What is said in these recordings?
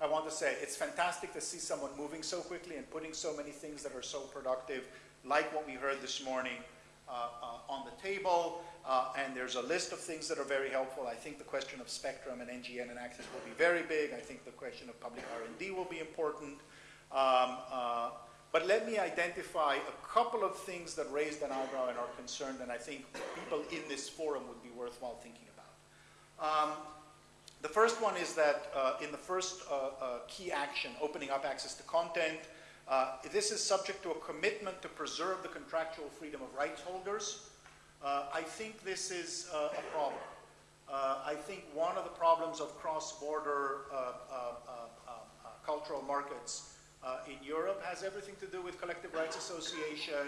I want to say it's fantastic to see someone moving so quickly and putting so many things that are so productive, like what we heard this morning uh, uh, on the table. Uh, and there's a list of things that are very helpful. I think the question of spectrum and NGN and access will be very big. I think the question of public R&D will be important. Um, uh, but let me identify a couple of things that raised an eyebrow and are concerned, and I think people in this forum would be worthwhile thinking about. Um, first one is that uh, in the first uh, uh, key action, opening up access to content, uh, this is subject to a commitment to preserve the contractual freedom of rights holders. Uh, I think this is a problem. I think one of the problems of cross-border cultural markets in Europe has everything to do with collective rights association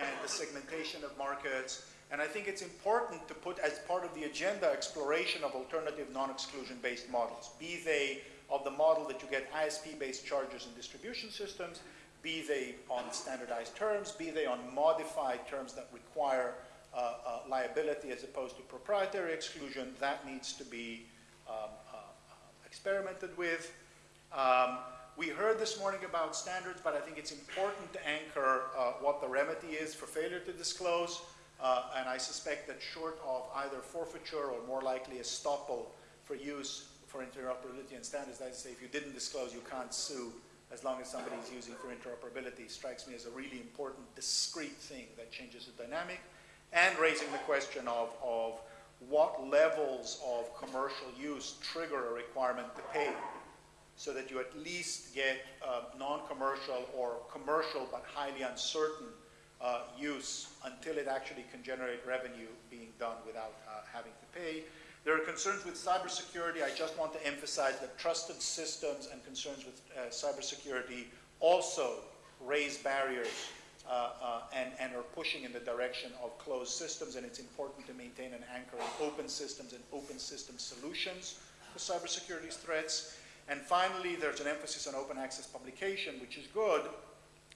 and the segmentation of markets. And I think it's important to put as part of the agenda exploration of alternative non-exclusion based models, be they of the model that you get ISP-based charges and distribution systems, be they on standardized terms, be they on modified terms that require uh, uh, liability as opposed to proprietary exclusion, that needs to be um, uh, experimented with. Um, we heard this morning about standards, but I think it's important to anchor uh, what the remedy is for failure to disclose. Uh, and I suspect that short of either forfeiture or more likely estoppel for use for interoperability and standards, that is if you didn't disclose, you can't sue as long as somebody is using for interoperability, strikes me as a really important, discrete thing that changes the dynamic. And raising the question of, of what levels of commercial use trigger a requirement to pay so that you at least get uh, non-commercial or commercial but highly uncertain uh, use until it actually can generate revenue being done without uh, having to pay. There are concerns with cybersecurity. I just want to emphasize that trusted systems and concerns with uh, cybersecurity also raise barriers uh, uh, and, and, are pushing in the direction of closed systems, and it's important to maintain an anchor in open systems and open system solutions for cybersecurity threats. And finally, there's an emphasis on open access publication, which is good,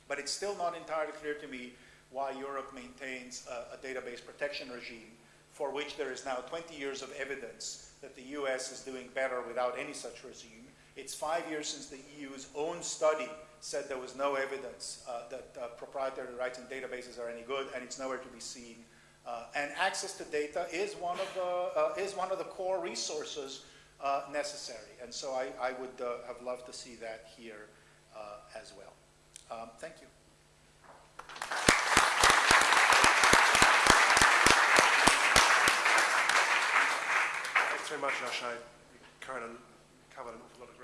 but it's still not entirely clear to me why Europe maintains a, a, database protection regime for which there is now 20 years of evidence that the US is doing better without any such regime. It's five years since the EU's own study said there was no evidence uh, that uh, proprietary rights in databases are any good, and it's nowhere to be seen. Uh, and access to data is one of the, uh, is one of the core resources uh, necessary. And so I, I would uh, have loved to see that here as well. Um, thank you. Thanks very much, Josh. I covered an awful lot of ground.